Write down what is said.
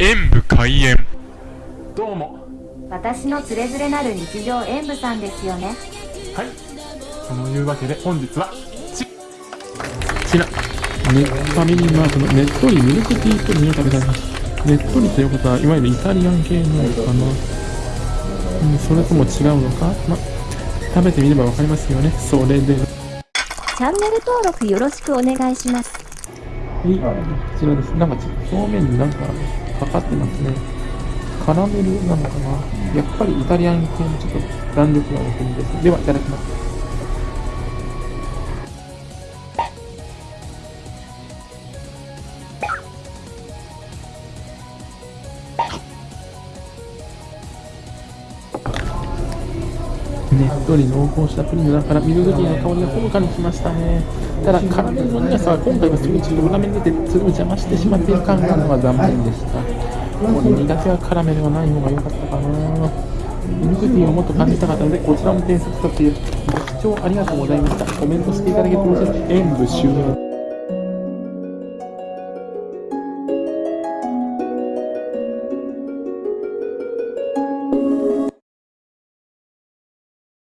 演武開演どうも私のつれづれなる日常演舞さんですよねはいそのいうわけで本日はちこちら、ネッファミリーマートのねっとりミルクティープリンを食べたいます。ねっとりということは、いわゆるイタリアン系なのかな。うん、それとも違うのか？ま、食べてみればわかりますよね。それで、はチャンネル登録よろしくお願いしますい、こちらです。なんかちょっと表面になんかかかってますね。カラメルなのかなやっぱりイタリアン系のちょっと弾力がある国です。では、いただきます。ねっとり濃厚したプリンの中からミルクティーの香りがほのかにきましたね。ただカラメルの苦さは今回はすごいちょっと裏面出てそれを邪魔してしまっている感があるのが残念でした。これ苦手はカラメルがない方が良かったかな。ミルクティーをもっと感じたかったのでこちらも点数とってご視聴ありがとうございました。コメントしていただけて嬉しい。です演武終了。